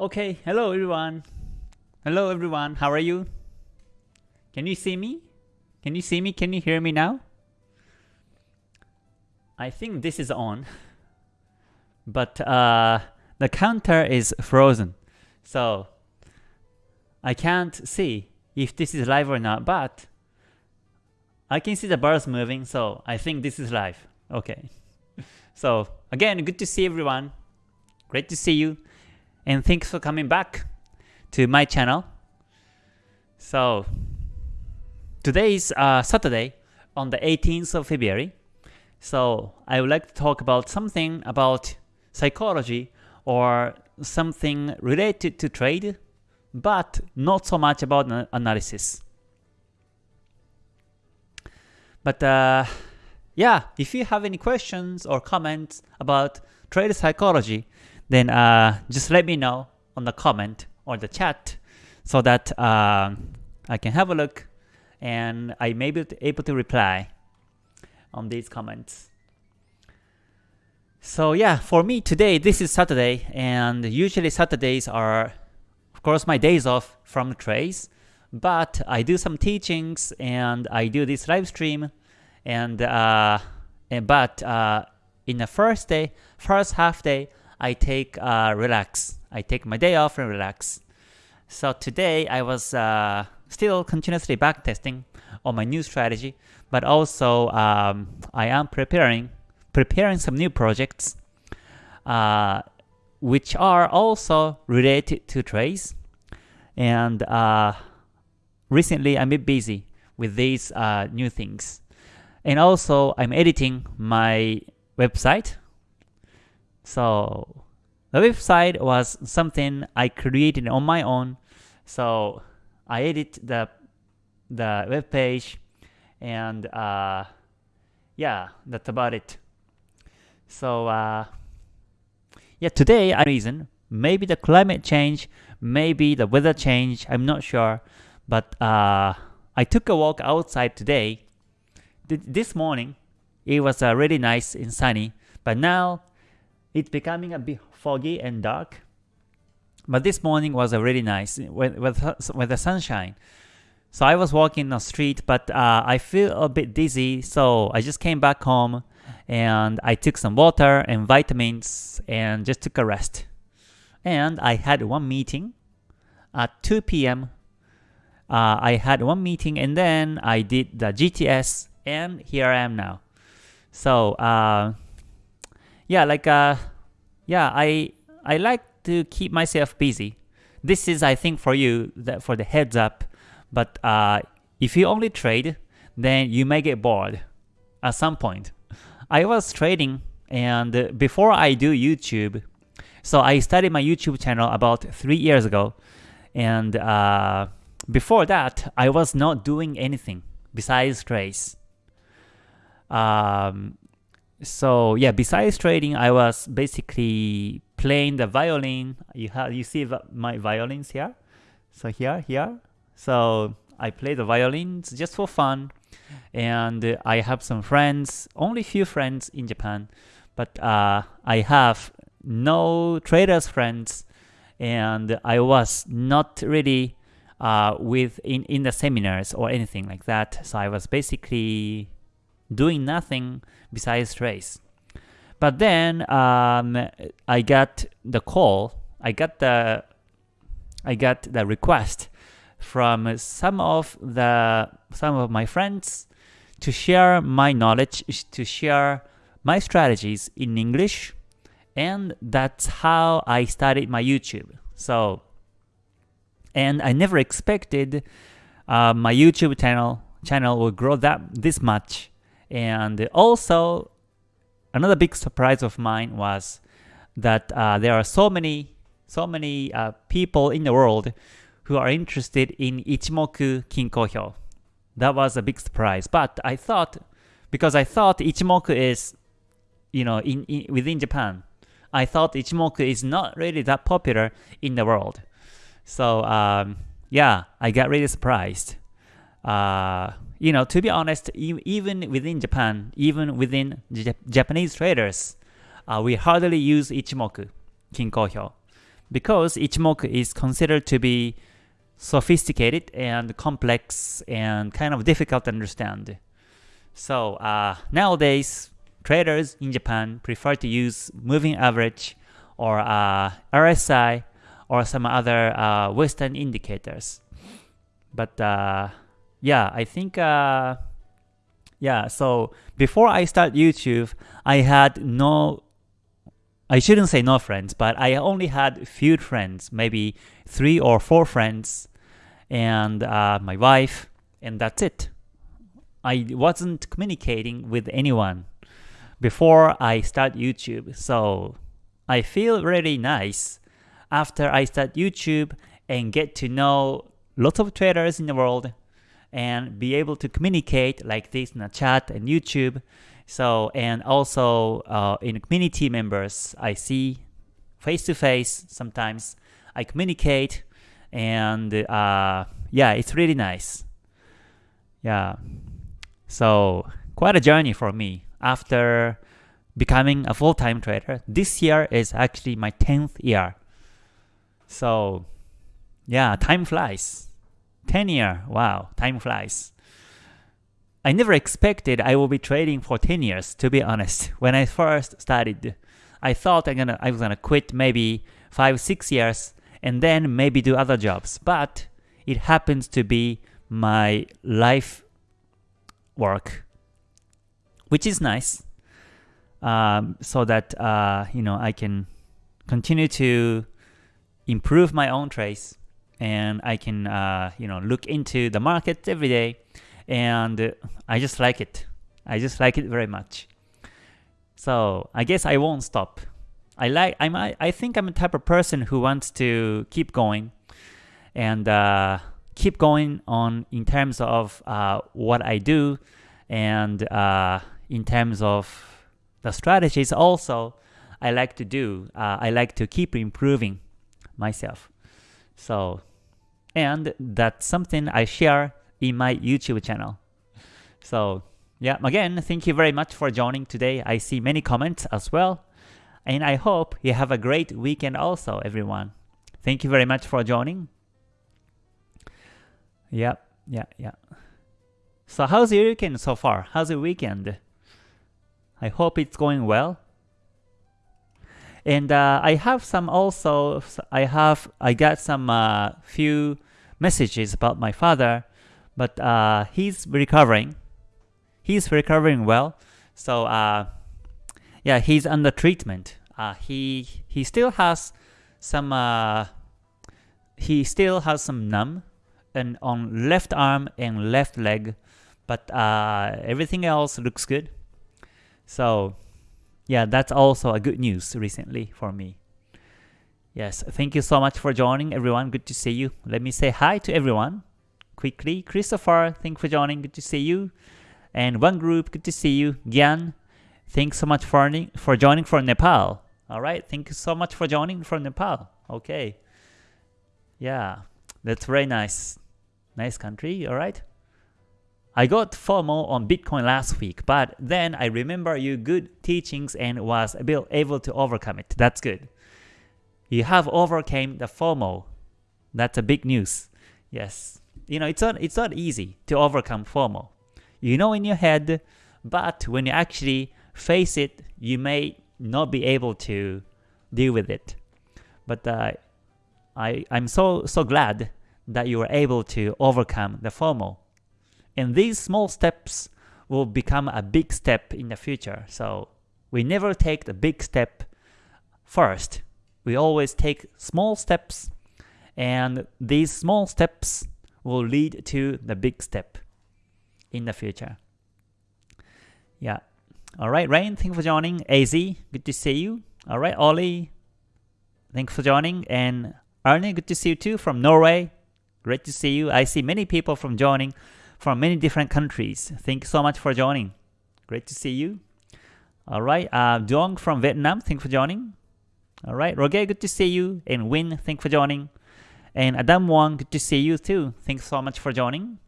Okay, hello everyone. Hello everyone, how are you? Can you see me? Can you see me? Can you hear me now? I think this is on, but uh, the counter is frozen. So I can't see if this is live or not, but I can see the bars moving, so I think this is live. Okay. So again, good to see everyone. Great to see you. And thanks for coming back to my channel. So today is uh, Saturday on the 18th of February. So I would like to talk about something about psychology or something related to trade, but not so much about analysis. But uh, yeah, if you have any questions or comments about trade psychology, then uh, just let me know on the comment or the chat so that uh, I can have a look and I may be able to reply on these comments. So yeah, for me today, this is Saturday, and usually Saturdays are, of course, my days off from trades, but I do some teachings and I do this live stream, and, uh, and but uh, in the first day, first half day, I take uh, relax. I take my day off and relax. So today I was uh, still continuously backtesting on my new strategy, but also um, I am preparing preparing some new projects uh, which are also related to trades. And uh, recently I'm a bit busy with these uh, new things. And also I'm editing my website so the website was something I created on my own. So I edit the the web page and uh, yeah, that's about it. So uh, yeah, today I reason maybe the climate change, maybe the weather change, I'm not sure, but uh, I took a walk outside today. This morning, it was uh, really nice and sunny, but now it's becoming a bit foggy and dark. But this morning was a really nice with, with, with the sunshine. So I was walking the street, but uh, I feel a bit dizzy, so I just came back home and I took some water and vitamins and just took a rest. And I had one meeting at 2 p.m. Uh, I had one meeting and then I did the GTS and here I am now. So uh, yeah, like uh, yeah, I I like to keep myself busy. This is I think for you that for the heads up. But uh, if you only trade, then you may get bored at some point. I was trading and before I do YouTube, so I started my YouTube channel about three years ago, and uh, before that I was not doing anything besides trades. Um, so yeah, besides trading, I was basically playing the violin. You have you see my violins here. So here, here. So I play the violins just for fun, and I have some friends, only few friends in Japan, but uh, I have no traders friends, and I was not really uh, with in in the seminars or anything like that. So I was basically doing nothing besides trace. But then um, I got the call, I got the I got the request from some of the some of my friends to share my knowledge, to share my strategies in English, and that's how I started my YouTube. So, and I never expected uh, my YouTube channel channel would grow that this much and also, another big surprise of mine was that uh, there are so many, so many uh, people in the world who are interested in Ichimoku Kinko Hyo. That was a big surprise. But I thought, because I thought Ichimoku is, you know, in, in within Japan, I thought Ichimoku is not really that popular in the world. So um, yeah, I got really surprised. Uh, you know, to be honest, even within Japan, even within Japanese traders, uh, we hardly use Ichimoku, Kinko Hyo, because Ichimoku is considered to be sophisticated and complex and kind of difficult to understand. So uh, nowadays, traders in Japan prefer to use moving average or uh, RSI or some other uh, Western indicators. But uh, yeah, I think uh, yeah. So before I start YouTube, I had no. I shouldn't say no friends, but I only had few friends, maybe three or four friends, and uh, my wife, and that's it. I wasn't communicating with anyone before I start YouTube, so I feel really nice after I start YouTube and get to know lots of traders in the world and be able to communicate like this in a chat and YouTube. So and also uh, in community members, I see face to face sometimes. I communicate and uh, yeah, it's really nice. Yeah, so quite a journey for me after becoming a full-time trader. This year is actually my 10th year. So yeah, time flies. 10 year, wow, time flies. I never expected I will be trading for 10 years, to be honest. When I first started, I thought I'm gonna, I was gonna quit maybe 5, 6 years and then maybe do other jobs. But it happens to be my life work, which is nice. Um, so that uh, you know I can continue to improve my own trades and I can uh, you know look into the market every day and I just like it. I just like it very much. So I guess I won't stop. I like I'm I, I think I'm a type of person who wants to keep going and uh, keep going on in terms of uh, what I do and uh, in terms of the strategies also I like to do. Uh, I like to keep improving myself. So, and that's something I share in my YouTube channel. So, yeah, again, thank you very much for joining today. I see many comments as well. And I hope you have a great weekend also, everyone. Thank you very much for joining. Yeah, yeah, yeah. So how's your weekend so far? How's your weekend? I hope it's going well. And uh, I have some also, I have, I got some uh, few messages about my father, but uh, he's recovering. He's recovering well. So uh, yeah, he's under treatment. Uh, he he still has some uh, he still has some numb and on left arm and left leg, but everything else looks good. So yeah, that's also a good news recently for me. Yes, thank you so much for joining everyone. Good to see you. Let me say hi to everyone quickly. Christopher, thank you for joining. Good to see you. And one group, good to see you. Gyan, thanks so much for, for joining from Nepal. All right, thank you so much for joining from Nepal. Okay. Yeah, that's very nice. Nice country, all right? I got FOMO on Bitcoin last week, but then I remember your good teachings and was able to overcome it. That's good. You have overcame the FOMO. That's a big news. Yes. You know, it's not it's not easy to overcome FOMO. You know in your head, but when you actually face it, you may not be able to deal with it. But uh, I I'm so so glad that you were able to overcome the FOMO. And these small steps will become a big step in the future. So we never take the big step first. We always take small steps and these small steps will lead to the big step in the future. Yeah. All right, Rain, thank you for joining. AZ, good to see you. All right, Ollie, thanks for joining. And Arne, good to see you too from Norway. Great to see you. I see many people from joining from many different countries. Thank you so much for joining. Great to see you. All right, uh, from Vietnam, thanks for joining. All right, Roger, good to see you. And Win, thanks for joining. And Adam Wong, good to see you too. Thanks so much for joining.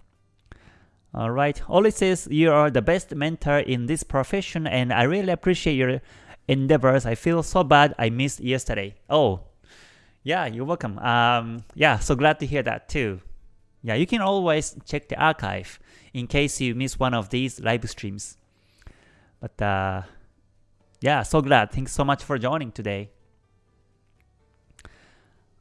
All right, Oli says you are the best mentor in this profession and I really appreciate your endeavors. I feel so bad I missed yesterday. Oh, Yeah, you're welcome. Um, yeah, so glad to hear that too. Yeah, you can always check the archive in case you miss one of these live streams. But uh, yeah, so glad. Thanks so much for joining today.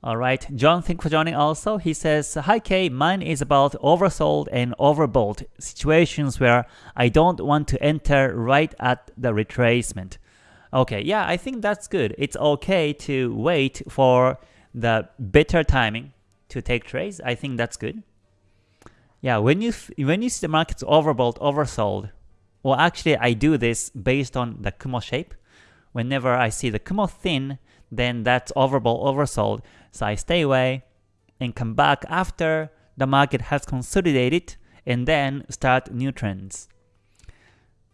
All right, John, thanks for joining also. He says, Hi Kay, mine is about oversold and overbought situations where I don't want to enter right at the retracement. Okay, yeah, I think that's good. It's okay to wait for the better timing to take trades. I think that's good. Yeah, when you when you see the market's overbought, oversold, well, actually, I do this based on the Kumo shape. Whenever I see the Kumo thin, then that's overbought, oversold. So I stay away and come back after the market has consolidated and then start new trends.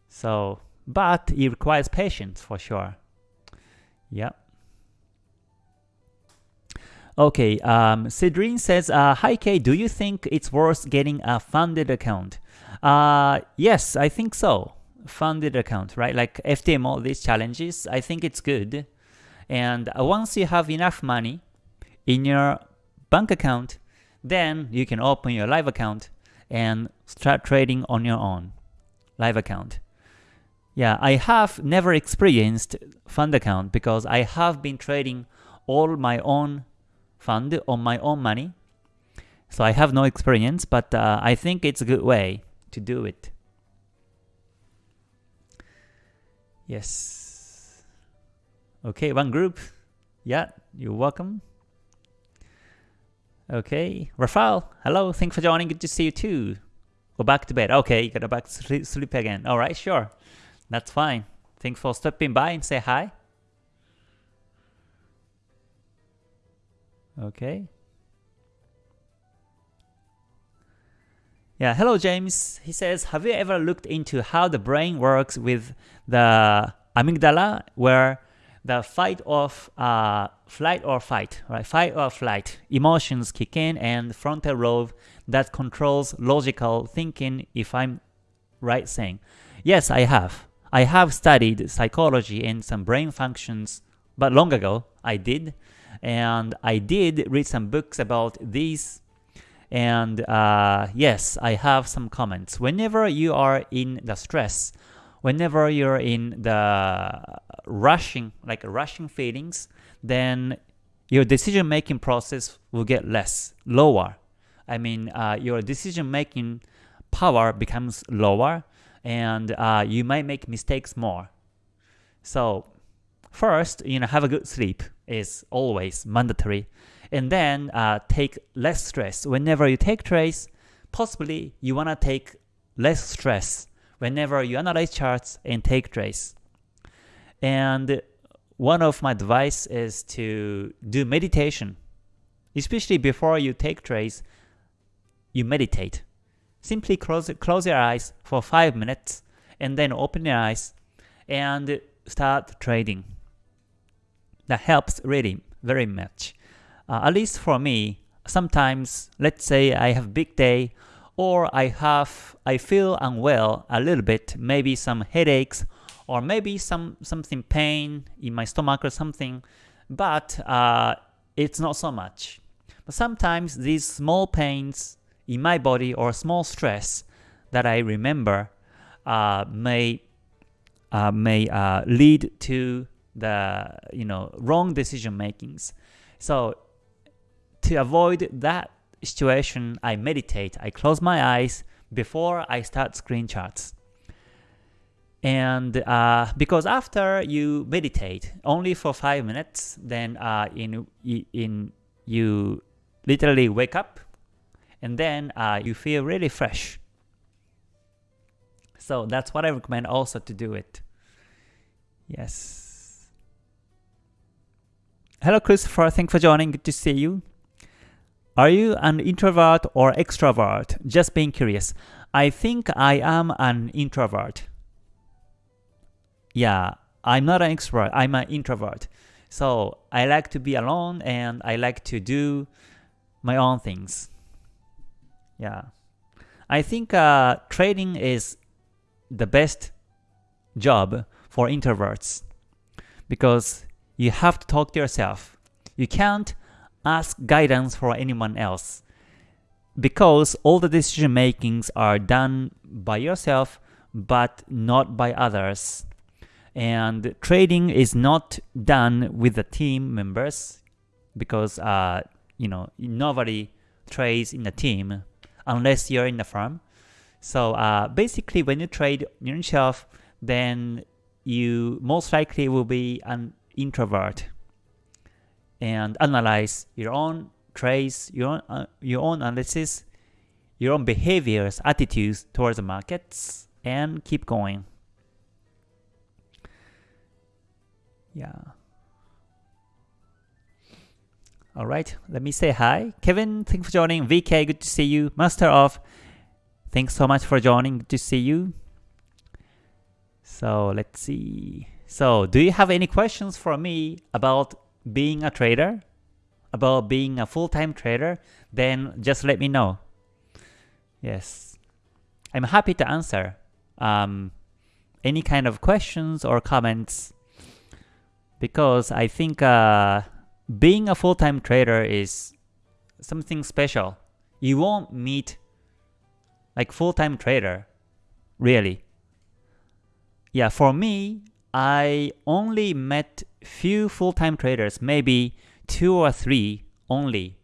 So, but it requires patience for sure. Yeah. Okay, um, Cedrine says, uh, Hi Kay, do you think it's worth getting a funded account? Uh, yes, I think so. Funded account, right? Like FTMO, these challenges, I think it's good. And once you have enough money, in your bank account, then you can open your live account and start trading on your own live account. Yeah, I have never experienced fund account because I have been trading all my own fund on my own money. So I have no experience, but uh, I think it's a good way to do it. Yes. Okay, one group. Yeah, you're welcome. Okay, Rafael, hello, thanks for joining, good to see you too. Go back to bed. Okay, you gotta back sleep again. Alright, sure. That's fine. Thanks for stopping by and say hi. Okay. Yeah, hello James. He says, have you ever looked into how the brain works with the amygdala where the fight of uh, flight or fight, right? Fight or flight emotions kick in, and frontal lobe that controls logical thinking. If I'm right saying, yes, I have. I have studied psychology and some brain functions, but long ago I did, and I did read some books about these. And uh, yes, I have some comments. Whenever you are in the stress, whenever you're in the rushing, like rushing feelings, then your decision making process will get less, lower. I mean, uh, your decision making power becomes lower, and uh, you might make mistakes more. So first, you know, have a good sleep is always mandatory, and then uh, take less stress. Whenever you take trades, possibly you wanna take less stress whenever you analyze charts and take trades. And one of my advice is to do meditation. Especially before you take trades, you meditate. Simply close, close your eyes for 5 minutes and then open your eyes and start trading. That helps really very much. Uh, at least for me, sometimes, let's say I have big day or I have I feel unwell a little bit, maybe some headaches or maybe some something pain in my stomach or something, but uh, it's not so much. But sometimes these small pains in my body or small stress that I remember uh, may uh, may uh, lead to the you know wrong decision makings. So to avoid that situation, I meditate. I close my eyes before I start screen charts. And uh, because after you meditate only for five minutes, then uh, in in you literally wake up, and then uh, you feel really fresh. So that's what I recommend also to do it. Yes. Hello, Christopher. Thanks for joining. Good to see you. Are you an introvert or extrovert? Just being curious. I think I am an introvert. Yeah, I'm not an extrovert, I'm an introvert. So I like to be alone and I like to do my own things. Yeah. I think uh, trading is the best job for introverts because you have to talk to yourself. You can't ask guidance for anyone else. Because all the decision makings are done by yourself but not by others. And trading is not done with the team members because uh, you know nobody trades in a team unless you're in the firm. So uh, basically when you trade yourself then you most likely will be an introvert and analyze your own trades, your own, uh, your own analysis, your own behaviors, attitudes towards the markets, and keep going. Yeah. All right, let me say hi. Kevin, thanks for joining. VK, good to see you. Master of, thanks so much for joining. Good to see you. So let's see. So do you have any questions for me about being a trader? About being a full-time trader? Then just let me know. Yes. I'm happy to answer um, any kind of questions or comments because I think uh, being a full-time trader is something special. You won't meet like full-time trader, really. Yeah, for me, I only met few full-time traders, maybe two or three only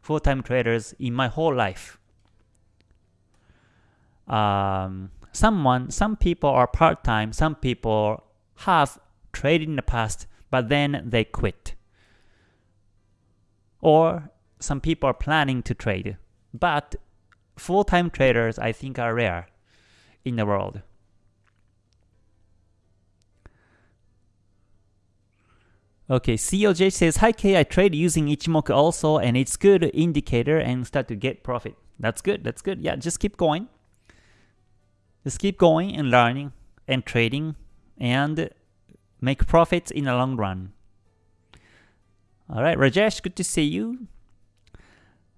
full-time traders in my whole life. Um, someone, some people are part-time, some people have traded in the past, but then they quit. Or some people are planning to trade, but full-time traders I think are rare in the world. Okay, COJ says, Hi K, I trade using Ichimoku also, and it's good indicator and start to get profit. That's good, that's good. Yeah, just keep going. Just keep going and learning and trading and make profits in the long run. Alright, Rajesh, good to see you.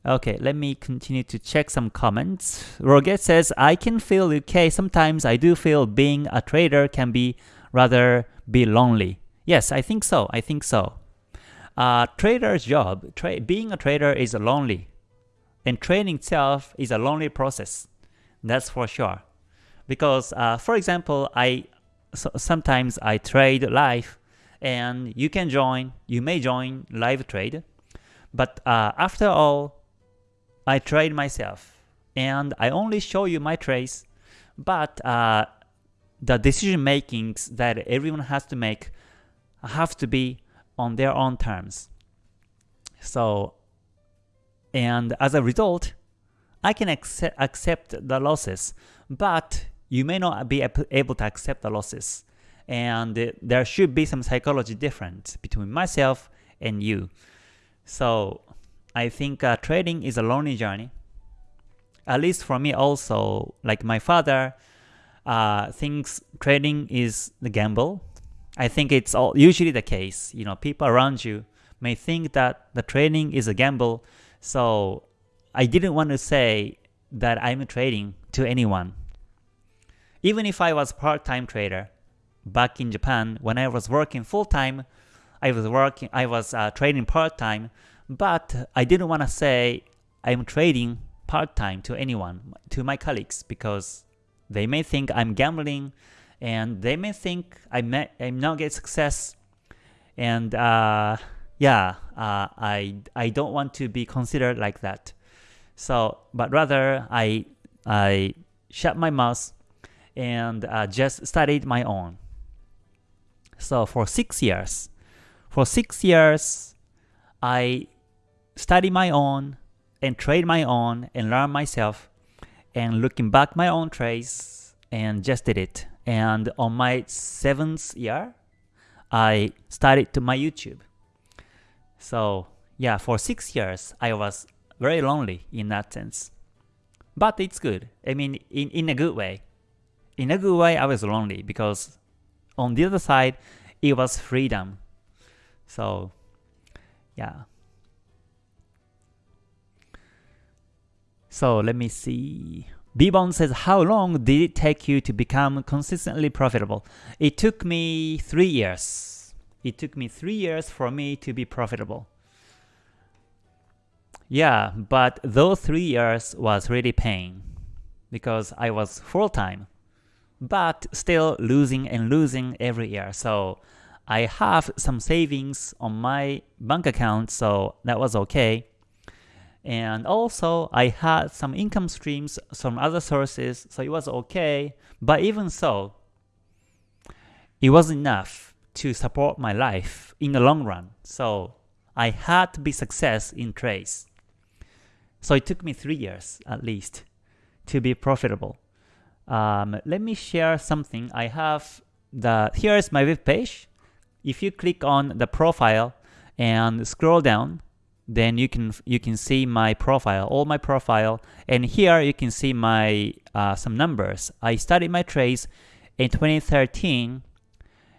Okay, let me continue to check some comments. Roget says, I can feel okay. Sometimes I do feel being a trader can be rather be lonely. Yes, I think so. I think so. Uh, trader's job, tra being a trader is lonely. And trading itself is a lonely process. That's for sure. Because, uh, for example, I so sometimes I trade live and you can join, you may join live trade. But uh, after all, I trade myself and I only show you my trades. But uh, the decision makings that everyone has to make have to be on their own terms. So, and as a result, I can accept, accept the losses, but you may not be able to accept the losses. And there should be some psychology difference between myself and you. So I think uh, trading is a lonely journey. At least for me also, like my father uh, thinks trading is the gamble I think it's all usually the case. You know, people around you may think that the trading is a gamble. So I didn't want to say that I'm trading to anyone. Even if I was a part-time trader back in Japan, when I was working full-time, I was working, I was uh, trading part-time, but I didn't want to say I'm trading part-time to anyone, to my colleagues, because they may think I'm gambling and they may think I may I'm not get success, and uh, yeah, uh, I I don't want to be considered like that. So, but rather I I shut my mouth and uh, just studied my own. So for six years, for six years, I study my own and trade my own and learn myself and looking back my own trades and just did it and on my seventh year, I started to my YouTube. So yeah, for six years, I was very lonely in that sense. But it's good. I mean, in, in a good way. In a good way, I was lonely because on the other side, it was freedom. So yeah. So let me see. Bibon says, how long did it take you to become consistently profitable? It took me three years. It took me three years for me to be profitable. yeah, but those three years was really pain because I was full time, but still losing and losing every year. So I have some savings on my bank account, so that was okay. And also, I had some income streams from other sources, so it was okay. But even so, it wasn't enough to support my life in the long run. So I had to be success in trades. So it took me three years at least to be profitable. Um, let me share something. I have the here is my web page. If you click on the profile and scroll down, then you can you can see my profile, all my profile, and here you can see my uh, some numbers. I started my trades in 2013,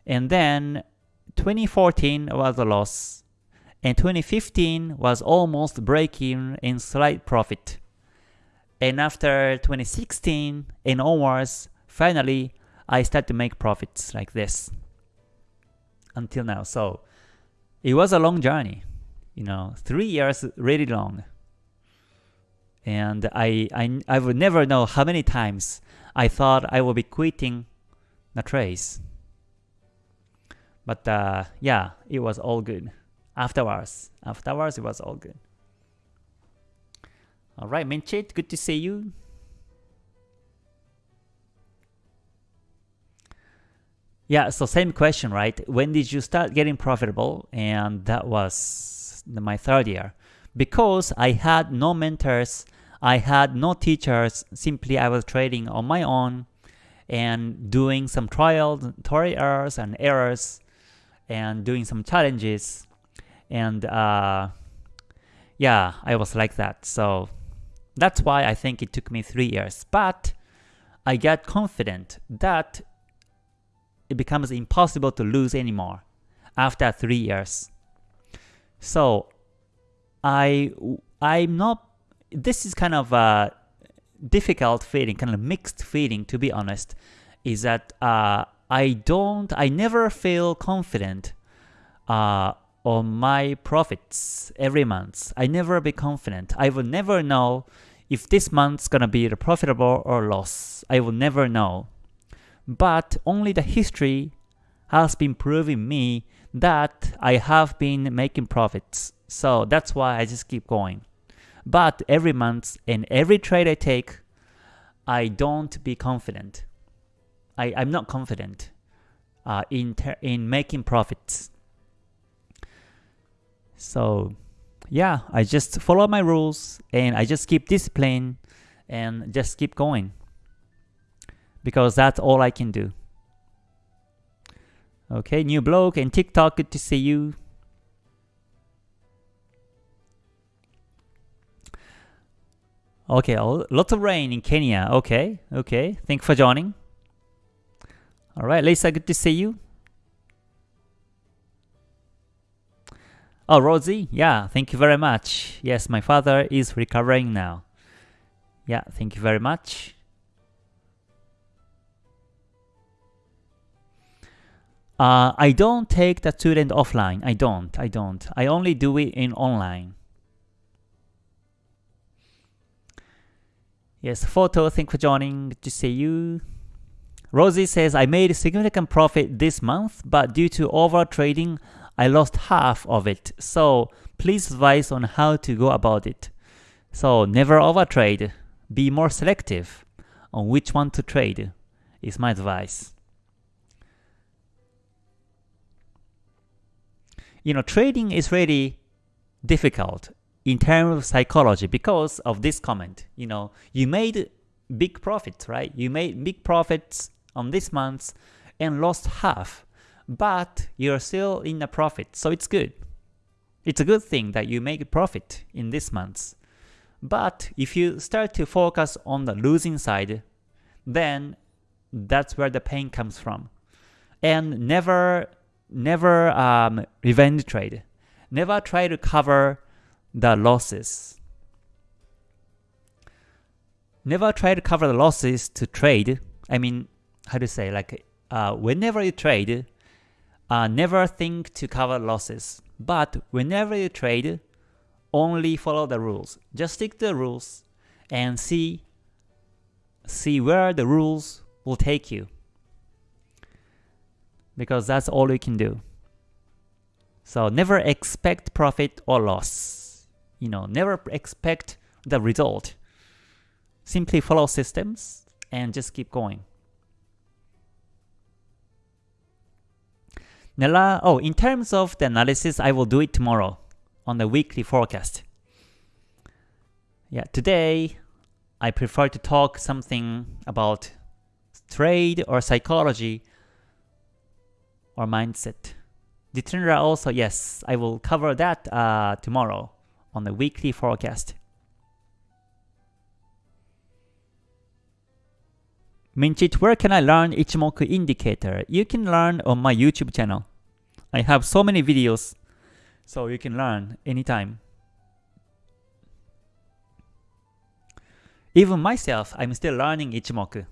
and then 2014 was a loss, and 2015 was almost breaking in slight profit. And after 2016 and onwards, finally I start to make profits like this until now. So it was a long journey you know, three years really long. And I, I, I would never know how many times I thought I would be quitting the trace. But uh, yeah, it was all good. Afterwards, afterwards it was all good. All right, Minchit, good to see you. Yeah, so same question, right? When did you start getting profitable? And that was my third year because I had no mentors, I had no teachers, simply I was trading on my own and doing some trials, trials and errors and doing some challenges and uh, yeah, I was like that. So that's why I think it took me three years. But I got confident that it becomes impossible to lose anymore after three years. So I I'm not. This is kind of a difficult feeling, kind of mixed feeling to be honest. Is that uh, I don't, I never feel confident uh, on my profits every month. I never be confident. I will never know if this month's gonna be profitable or loss. I will never know. But only the history has been proving me that I have been making profits. So that's why I just keep going. But every month and every trade I take, I don't be confident. I, I'm not confident uh, in, in making profits. So yeah, I just follow my rules and I just keep discipline and just keep going. Because that's all I can do. Okay, new blog and TikTok, good to see you. Okay, lots of rain in Kenya. Okay, okay. Thank you for joining. All right, Lisa, good to see you. Oh, Rosie, yeah, thank you very much. Yes, my father is recovering now. Yeah, thank you very much. Uh, I don't take the student offline. I don't. I don't. I only do it in online. Yes, photo. Thank for joining. Good to see you. Rosie says, I made a significant profit this month, but due to over trading, I lost half of it. So please advise on how to go about it. So never overtrade. Be more selective on which one to trade is my advice. You know, trading is really difficult in terms of psychology because of this comment. You know, you made big profits, right? You made big profits on this month and lost half, but you're still in a profit, so it's good. It's a good thing that you make a profit in this month. But if you start to focus on the losing side, then that's where the pain comes from. And never never um, revenge trade. Never try to cover the losses. Never try to cover the losses to trade. I mean, how to say, like, uh, whenever you trade, uh, never think to cover losses. But whenever you trade, only follow the rules. Just stick to the rules and see see where the rules will take you. Because that's all you can do. So never expect profit or loss. You know, never expect the result. Simply follow systems and just keep going. Nella, oh, in terms of the analysis, I will do it tomorrow on the weekly forecast. Yeah, today I prefer to talk something about trade or psychology or mindset. Ditendra also, yes, I will cover that uh, tomorrow on the weekly forecast. Minchit, where can I learn Ichimoku indicator? You can learn on my YouTube channel. I have so many videos, so you can learn anytime. Even myself, I'm still learning Ichimoku.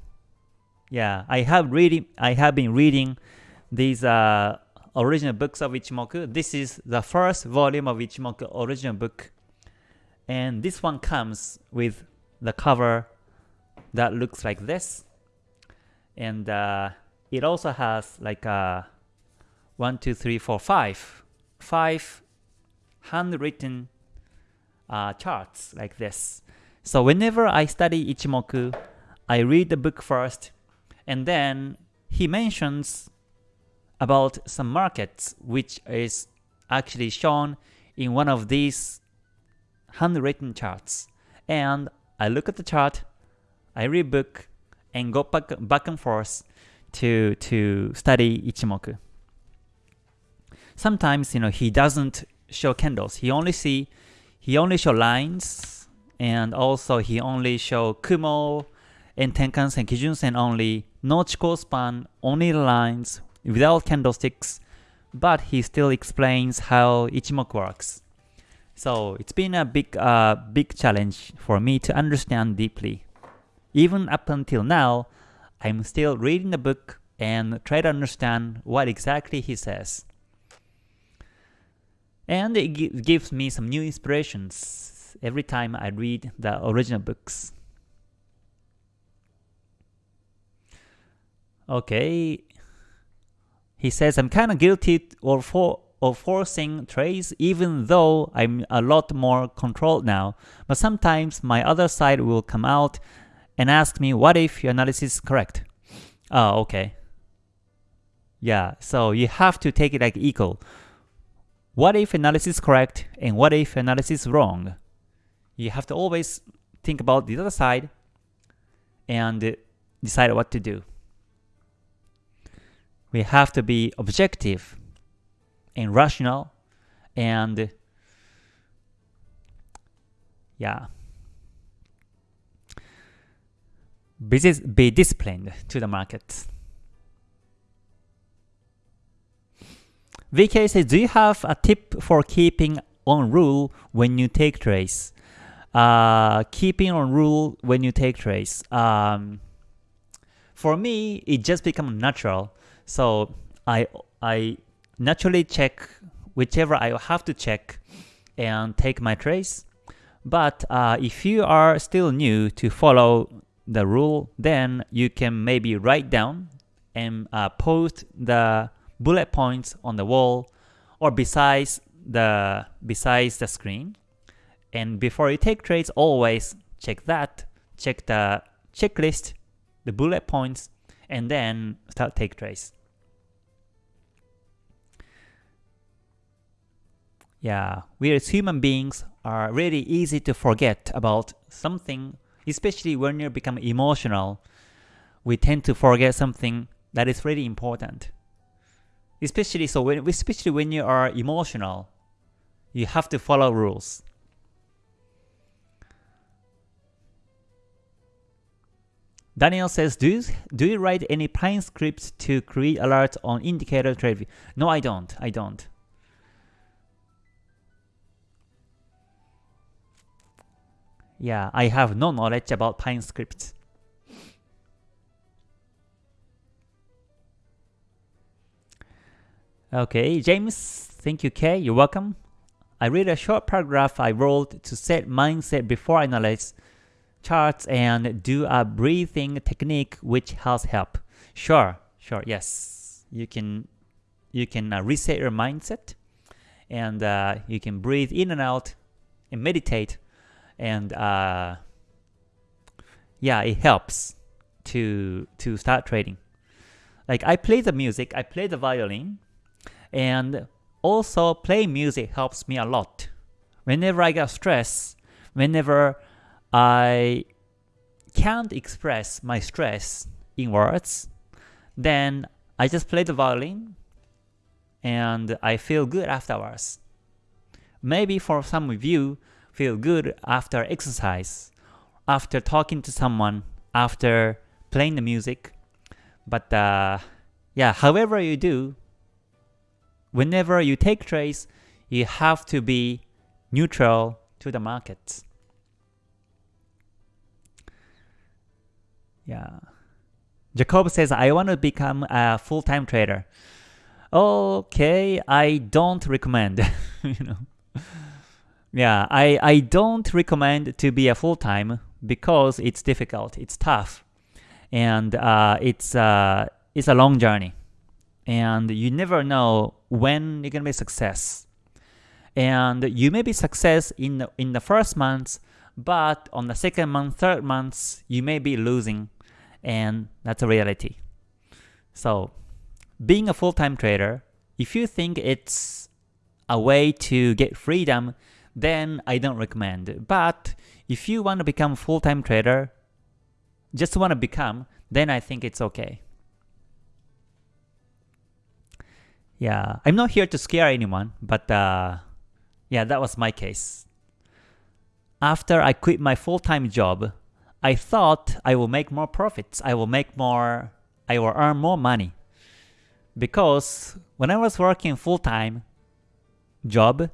Yeah, I have reading. I have been reading these uh, original books of Ichimoku. This is the first volume of Ichimoku original book, and this one comes with the cover that looks like this and uh, it also has like a uh, one, two, three, four, five, five handwritten uh, charts like this. So whenever I study Ichimoku, I read the book first, and then he mentions about some markets which is actually shown in one of these handwritten charts. And I look at the chart, I read book, and go back, back and forth to, to study Ichimoku. Sometimes, you know, he doesn't show candles. He only see, he only show lines, and also he only show Kumo and Tenkan-sen, Kijun-sen only, no Chikou span, only lines, without candlesticks, but he still explains how Ichimoku works. So it's been a big, uh, big challenge for me to understand deeply. Even up until now, I'm still reading the book and try to understand what exactly he says. And it gives me some new inspirations every time I read the original books. Okay, he says, I'm kind of guilty or for of forcing trades even though I'm a lot more controlled now, but sometimes my other side will come out and ask me what if your analysis is correct. Oh, okay. Yeah, so you have to take it like equal. What if analysis is correct and what if analysis is wrong? You have to always think about the other side and decide what to do. We have to be objective and rational and yeah, be disciplined to the market. VK says, do you have a tip for keeping on rule when you take trades? Uh, keeping on rule when you take trades. Um, for me, it just becomes natural. So I I naturally check whichever I have to check and take my trades. But uh, if you are still new to follow the rule, then you can maybe write down and uh, post the bullet points on the wall or besides the besides the screen. And before you take trades, always check that, check the checklist, the bullet points, and then start take trades. Yeah, we as human beings are really easy to forget about something especially when you become emotional, we tend to forget something that is really important. Especially so when especially when you are emotional, you have to follow rules. Daniel says, do you, do you write any Pine scripts to create alerts on indicator trade? No, I don't. I don't. Yeah, I have no knowledge about Pine scripts. Okay, James, thank you, Kay. You're welcome. I read a short paragraph I wrote to set mindset before I analyze charts and do a breathing technique which has help. Sure, sure, yes. You can you can uh, reset your mindset and uh, you can breathe in and out and meditate and uh, yeah, it helps to to start trading. Like I play the music, I play the violin, and also play music helps me a lot. Whenever I get stressed, whenever I can't express my stress in words, then I just play the violin and I feel good afterwards. Maybe for some of you, feel good after exercise, after talking to someone, after playing the music. But uh, yeah, however you do, whenever you take trades, you have to be neutral to the markets. Yeah. Jacob says, I want to become a full-time trader. Okay, I don't recommend, you know. Yeah, I, I don't recommend to be a full-time because it's difficult, it's tough, and uh, it's, uh, it's a long journey and you never know when you're gonna be success. And you may be success in the, in the first month, but on the second month, third month, you may be losing, and that's a reality. So, being a full-time trader, if you think it's a way to get freedom, then I don't recommend. But if you want to become full-time trader, just want to become, then I think it's okay. Yeah, I'm not here to scare anyone, but uh, yeah, that was my case. After I quit my full-time job, I thought I will make more profits. I will make more, I will earn more money. Because when I was working full-time job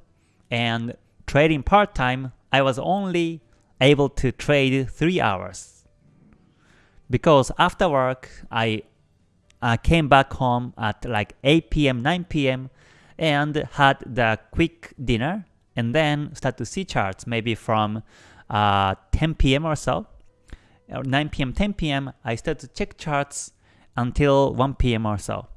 and trading part-time, I was only able to trade 3 hours. Because after work, I uh, came back home at like 8 p.m., 9 p.m., and had the quick dinner, and then start to see charts maybe from uh, 10 p.m. or so. Or 9 p.m., 10 p.m., I start to check charts until 1 p.m. or so.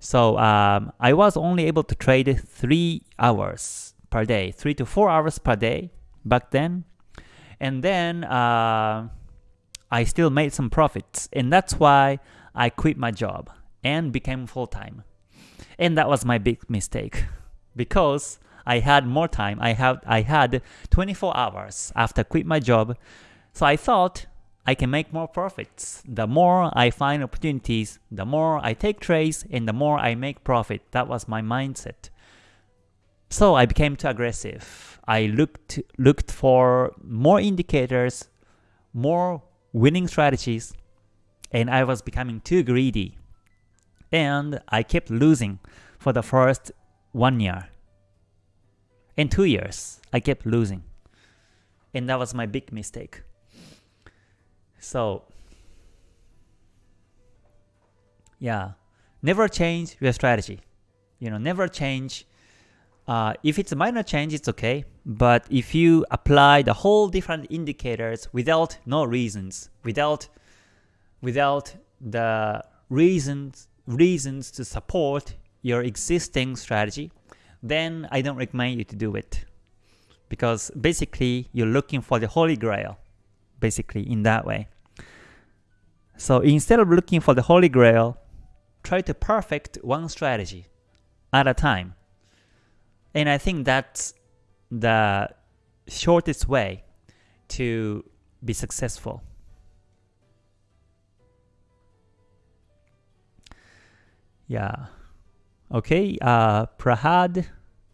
So um, I was only able to trade 3 hours per day, 3 to 4 hours per day back then. And then uh, I still made some profits. And that's why I quit my job and became full-time. And that was my big mistake because I had more time. I had I had 24 hours after quit my job. So I thought I can make more profits. The more I find opportunities, the more I take trades and the more I make profit. That was my mindset. So I became too aggressive. I looked looked for more indicators, more winning strategies, and I was becoming too greedy. And I kept losing for the first one year. In two years, I kept losing. And that was my big mistake. So, yeah, never change your strategy. You know, never change. Uh, if it's a minor change, it's okay. But if you apply the whole different indicators without no reasons, without without the reasons reasons to support your existing strategy, then I don't recommend you to do it. Because basically you're looking for the holy grail, basically in that way. So instead of looking for the holy grail, try to perfect one strategy at a time. And I think that's the shortest way to be successful. Yeah. Okay, uh, Prahad,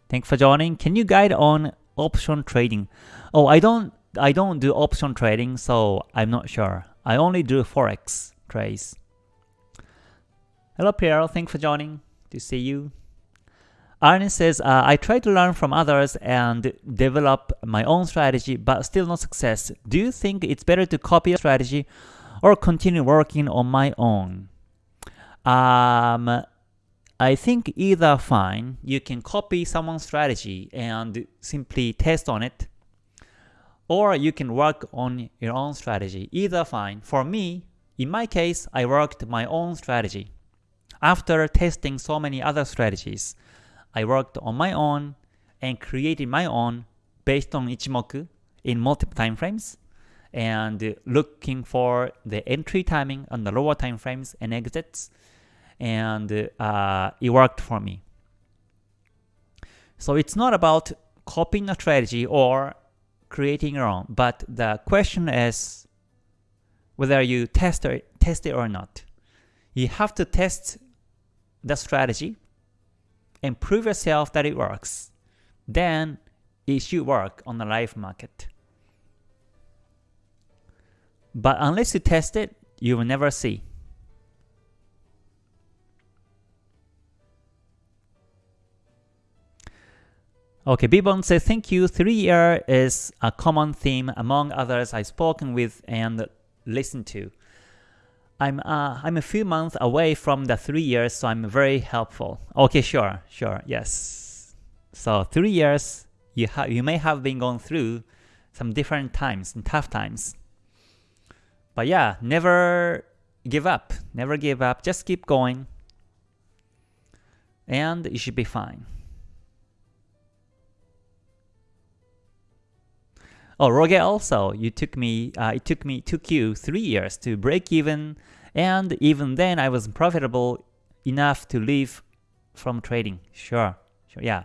thanks for joining. Can you guide on option trading? Oh, I don't I don't do option trading, so I'm not sure. I only do forex trades. Hello Pierre, thanks for joining. To see you. Arne says, uh, I try to learn from others and develop my own strategy, but still no success. Do you think it's better to copy a strategy or continue working on my own? Um, I think either fine, you can copy someone's strategy and simply test on it, or you can work on your own strategy. Either fine. For me, in my case, I worked my own strategy. After testing so many other strategies, I worked on my own and created my own based on Ichimoku in multiple time frames and looking for the entry timing on the lower time frames and exits and uh, it worked for me. So it's not about copying a strategy or creating your own, but the question is whether you test, or, test it or not. You have to test the strategy and prove yourself that it works. Then it should work on the live market. But unless you test it, you will never see. Okay, Bibon says, thank you. Three year is a common theme among others I've spoken with and listened to. I'm uh, I'm a few months away from the three years, so I'm very helpful. Okay, sure, sure, yes. So three years, you have you may have been going through some different times and tough times. But yeah, never give up. Never give up. Just keep going. And you should be fine. Oh, Roge also, you took me, uh, it took me, took you three years to break even, and even then I was profitable enough to live from trading. Sure, sure, yeah.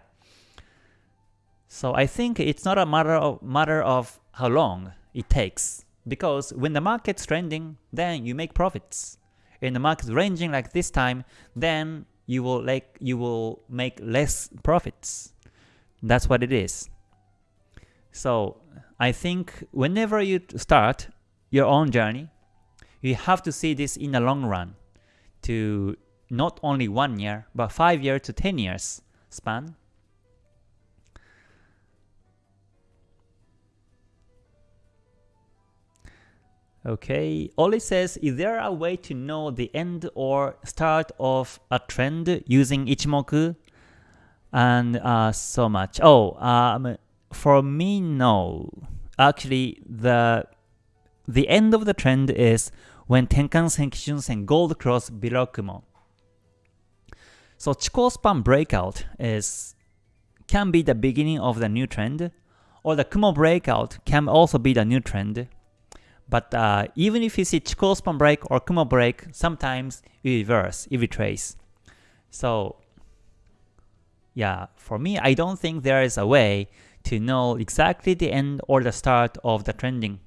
So I think it's not a matter of matter of how long it takes, because when the market's trending, then you make profits. In the market's ranging like this time, then you will like you will make less profits. That's what it is. So I think whenever you start your own journey, you have to see this in the long run to not only one year, but five years to 10 years span. Okay, Oli says, is there a way to know the end or start of a trend using Ichimoku? And uh, so much. Oh, um, for me, no. Actually, the the end of the trend is when Tenkan-sen, Kijun-sen, gold cross below Kumo. So Chikou span breakout is can be the beginning of the new trend, or the Kumo breakout can also be the new trend. But uh, even if you see Chikou span break or Kumo break, sometimes you reverse, you retrace. So yeah, for me, I don't think there is a way to know exactly the end or the start of the trending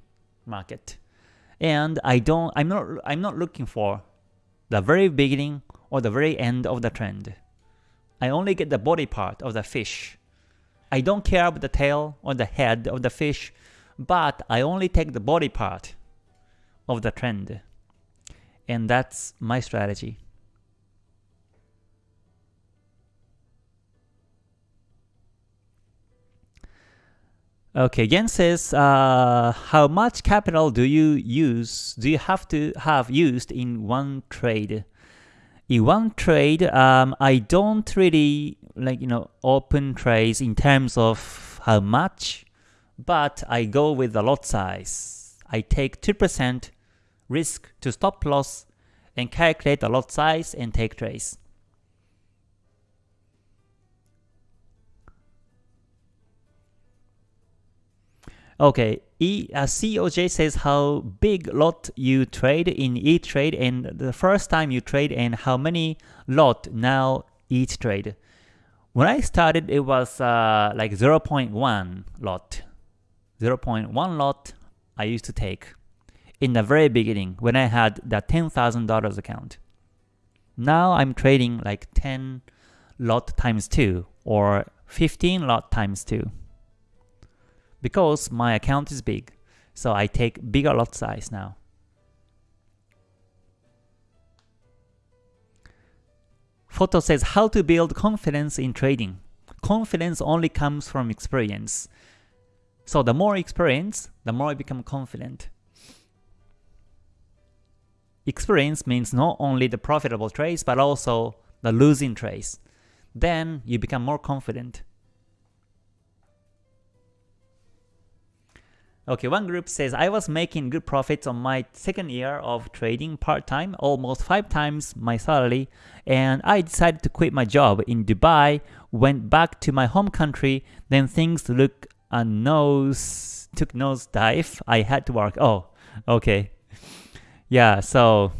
market. And I don't I'm not I'm not looking for the very beginning or the very end of the trend. I only get the body part of the fish. I don't care about the tail or the head of the fish, but I only take the body part of the trend. And that's my strategy. Okay, Gen says, uh, how much capital do you use, do you have to have used in one trade? In one trade, um, I don't really like, you know, open trades in terms of how much, but I go with the lot size. I take 2% risk to stop loss and calculate the lot size and take trades. Okay, e, uh, COJ says how big lot you trade in each trade and the first time you trade and how many lot now each trade. When I started, it was uh, like 0.1 lot. 0.1 lot I used to take in the very beginning when I had the $10,000 account. Now I'm trading like 10 lot times 2 or 15 lot times 2 because my account is big. So I take bigger lot size now. Photo says how to build confidence in trading. Confidence only comes from experience. So the more experience, the more I become confident. Experience means not only the profitable trades, but also the losing trades. Then you become more confident. Okay, one group says, I was making good profits on my second year of trading part-time, almost five times my salary, and I decided to quit my job in Dubai, went back to my home country, then things look a nose, took nose dive, I had to work. Oh, okay. Yeah, so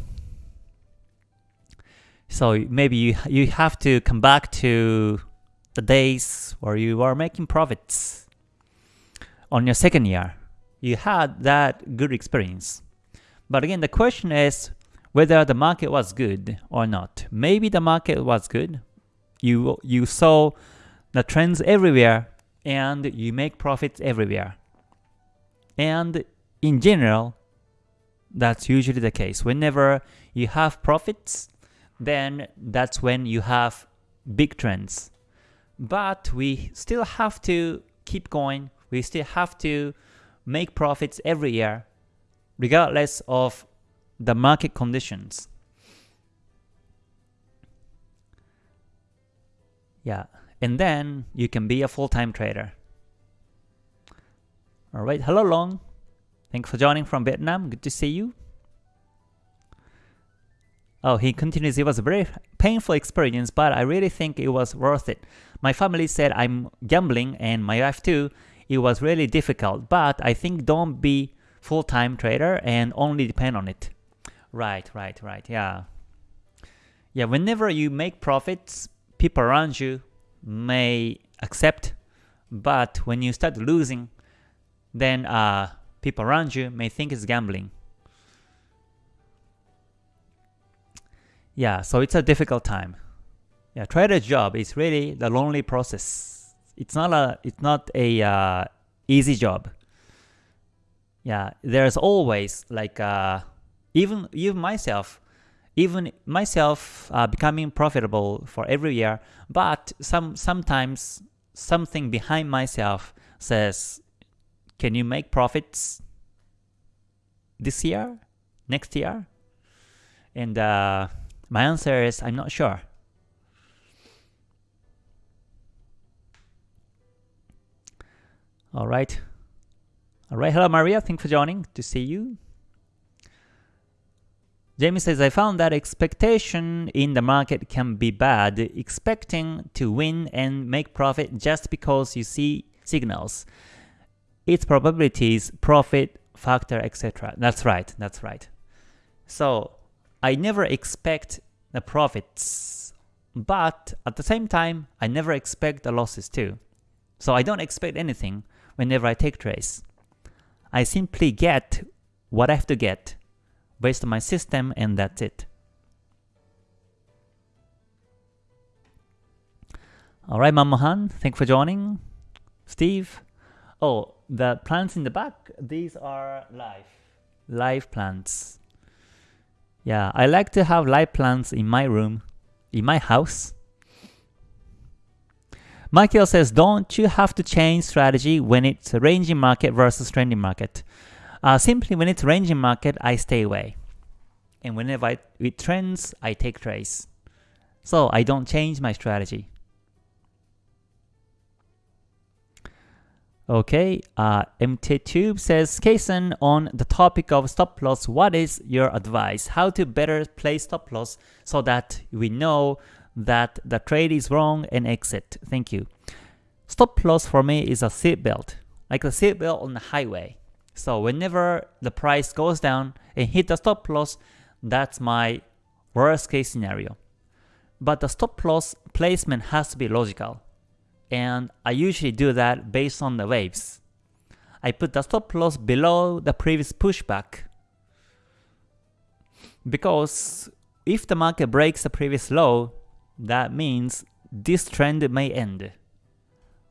so maybe you you have to come back to the days where you are making profits on your second year you had that good experience. But again, the question is whether the market was good or not. Maybe the market was good. You you saw the trends everywhere and you make profits everywhere. And in general, that's usually the case. Whenever you have profits, then that's when you have big trends. But we still have to keep going. We still have to make profits every year, regardless of the market conditions. Yeah, and then you can be a full-time trader. Alright, hello Long. Thanks for joining from Vietnam. Good to see you. Oh, he continues, it was a very painful experience, but I really think it was worth it. My family said I'm gambling, and my wife too, it was really difficult. But I think don't be full-time trader and only depend on it. Right, right, right. Yeah. Yeah, whenever you make profits, people around you may accept, but when you start losing, then uh, people around you may think it's gambling. Yeah, so it's a difficult time. Yeah, trader job is really the lonely process it's not a it's not a uh, easy job. Yeah, there's always like uh, even even myself, even myself uh, becoming profitable for every year. But some sometimes something behind myself says, "Can you make profits this year, next year?" And uh, my answer is, I'm not sure. All right. All right. Hello, Maria. Thanks for joining. To see you. Jamie says, I found that expectation in the market can be bad. Expecting to win and make profit just because you see signals. Its probabilities, profit, factor, etc. That's right. That's right. So I never expect the profits, but at the same time, I never expect the losses too. So I don't expect anything whenever I take trades. I simply get what I have to get based on my system and that's it. Alright, Mamohan, thanks for joining. Steve. Oh, the plants in the back, these are live. Live plants. Yeah, I like to have live plants in my room, in my house. Michael says, don't you have to change strategy when it's a ranging market versus trending market? Uh, simply when it's ranging market, I stay away. And whenever I, it trends, I take trades. So I don't change my strategy. Okay, uh, MT Tube says, Kason, on the topic of stop loss, what is your advice? How to better play stop loss so that we know that the trade is wrong and exit. Thank you. Stop loss for me is a seatbelt, like a seatbelt on the highway. So whenever the price goes down and hit the stop loss, that's my worst case scenario. But the stop loss placement has to be logical. And I usually do that based on the waves. I put the stop loss below the previous pushback because if the market breaks the previous low, that means this trend may end,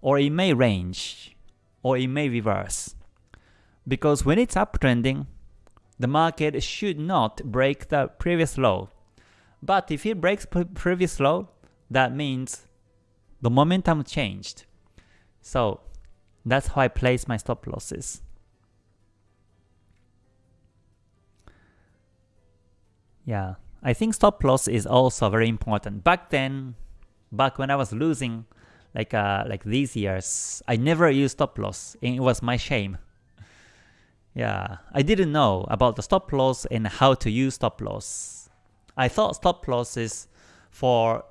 or it may range, or it may reverse. Because when it's uptrending, the market should not break the previous low. But if it breaks previous low, that means the momentum changed. So that's how I place my stop losses. Yeah, I think stop loss is also very important. Back then, back when I was losing like uh, like these years, I never used stop loss and it was my shame. Yeah, I didn't know about the stop loss and how to use stop loss. I thought stop loss is for,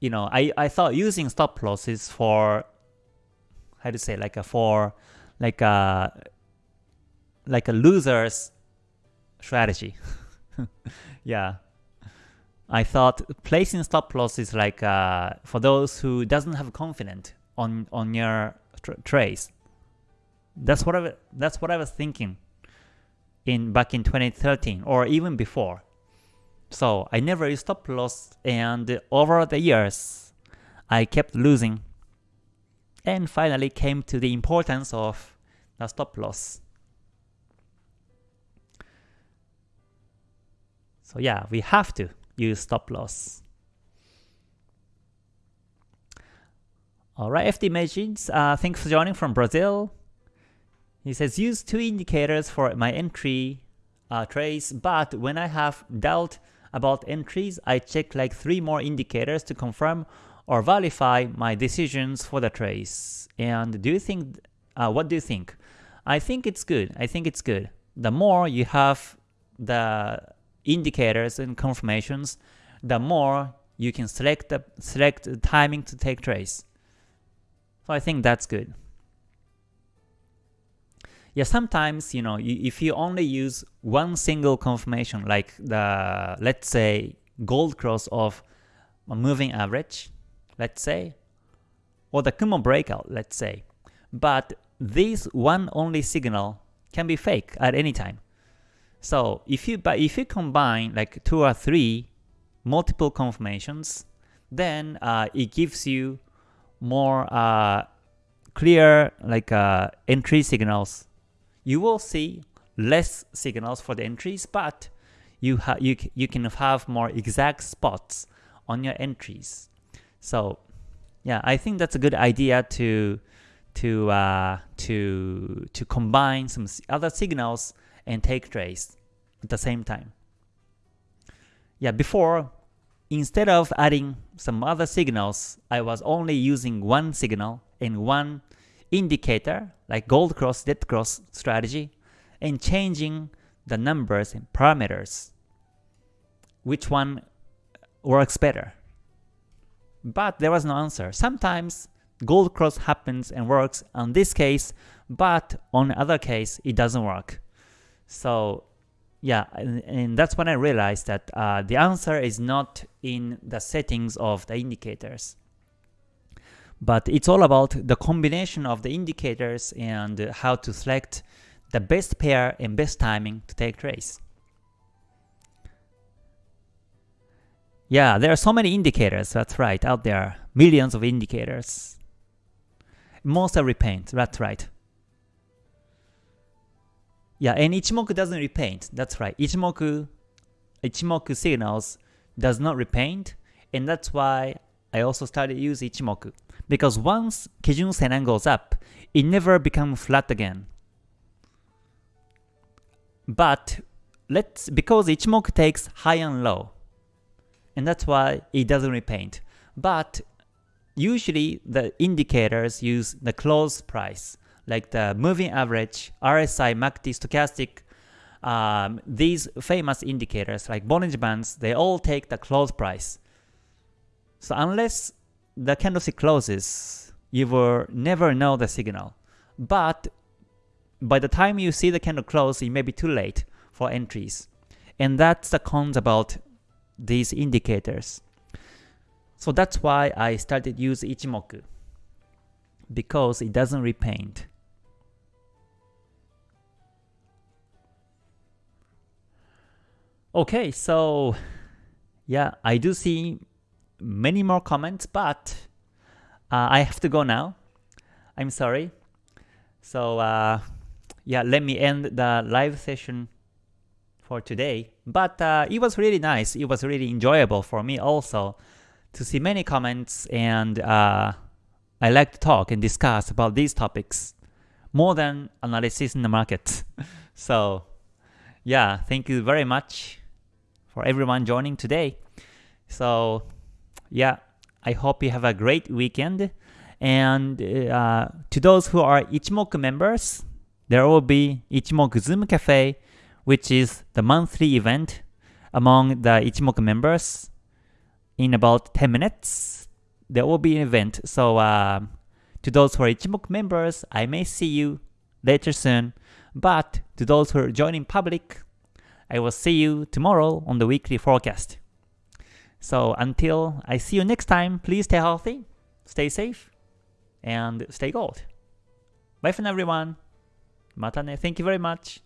you know, I, I thought using stop loss is for, how to say, like a for, like a, like a loser's strategy. yeah. I thought placing stop loss is like uh, for those who doesn't have confidence on on your tra trades. That's what I that's what I was thinking in back in 2013 or even before. So I never used stop loss and over the years I kept losing and finally came to the importance of the stop loss. So yeah, we have to use stop loss. Alright, FD Machines, uh, thanks for joining from Brazil. He says, use two indicators for my entry uh, trace, but when I have doubt about entries, I check like three more indicators to confirm or verify my decisions for the trace. And do you think, uh, what do you think? I think it's good. I think it's good. The more you have the indicators and confirmations, the more you can select the select the timing to take trace. So I think that's good. Yeah, sometimes you know if you only use one single confirmation, like the let's say gold cross of a moving average, let's say, or the Kumo breakout, let's say, but this one only signal can be fake at any time. So if you but if you combine like two or three multiple confirmations, then uh, it gives you more uh, clear like uh, entry signals. You will see less signals for the entries, but you you you can have more exact spots on your entries. So yeah, I think that's a good idea to to uh, to to combine some other signals and take trades at the same time. Yeah, before, instead of adding some other signals, I was only using one signal and one indicator, like gold cross, dead cross strategy, and changing the numbers and parameters. Which one works better? But there was no answer. Sometimes gold cross happens and works on this case, but on other case, it doesn't work. So yeah, and, and, that's when I realized that uh, the answer is not in the settings of the indicators. But it's all about the combination of the indicators and how to select the best pair and best timing to take trades. Yeah, there are so many indicators, that's right, out there. Millions of indicators. Most are repaint, that's right. Yeah, and Ichimoku doesn't repaint. That's right. Ichimoku, Ichimoku signals does not repaint, and that's why I also started use Ichimoku. Because once Kijun Sennen goes up, it never becomes flat again. But let's because Ichimoku takes high and low, and that's why it doesn't repaint. But usually the indicators use the close price like the moving average, RSI, MACD, stochastic, um, these famous indicators like Bollinger Bands, they all take the close price. So unless the candlestick closes, you will never know the signal. But by the time you see the candle close, it may be too late for entries. And that's the cons about these indicators. So that's why I started use Ichimoku because it doesn't repaint. Okay, so yeah, I do see many more comments, but uh, I have to go now. I'm sorry. So uh, yeah, let me end the live session for today. But uh, it was really nice. It was really enjoyable for me also to see many comments and uh, I like to talk and discuss about these topics more than analysis in the market. so yeah, thank you very much for everyone joining today. So, yeah, I hope you have a great weekend. And uh, to those who are Ichimoku members, there will be Ichimoku Zoom Cafe, which is the monthly event among the Ichimoku members. In about 10 minutes, there will be an event. So, uh, to those who are Ichimoku members, I may see you later soon. But to those who are joining public, I will see you tomorrow on the weekly forecast. So until I see you next time, please stay healthy, stay safe, and stay gold. Bye for now, everyone. Mata ne. Thank you very much.